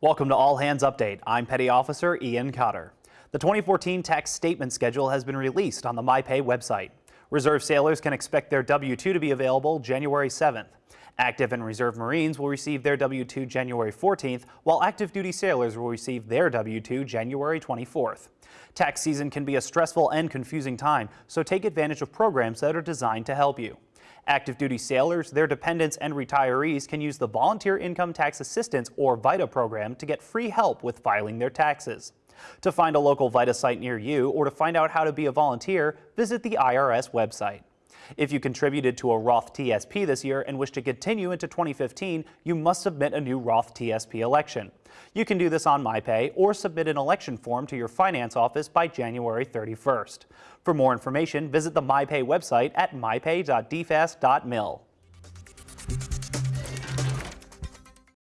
Welcome to All Hands Update. I'm Petty Officer Ian Cotter. The 2014 tax statement schedule has been released on the MyPay website. Reserve sailors can expect their W-2 to be available January 7th. Active and Reserve Marines will receive their W-2 January 14th, while active duty sailors will receive their W-2 January 24th. Tax season can be a stressful and confusing time, so take advantage of programs that are designed to help you. Active duty sailors, their dependents, and retirees can use the Volunteer Income Tax Assistance or VITA program to get free help with filing their taxes. To find a local VITA site near you or to find out how to be a volunteer, visit the IRS website. If you contributed to a Roth TSP this year and wish to continue into 2015, you must submit a new Roth TSP election. You can do this on MyPay or submit an election form to your finance office by January 31st. For more information, visit the MyPay website at mypay.dfas.mil.